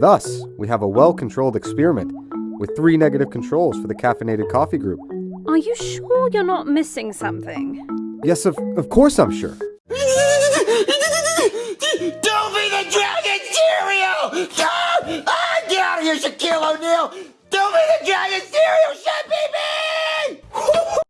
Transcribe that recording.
Thus, we have a well-controlled experiment with three negative controls for the caffeinated coffee group. Are you sure you're not missing something? Yes, of, of course I'm sure. Don't be the dragon cereal! Ah, ah, get out of here, Shaquille O'Neal! Don't be the dragon cereal,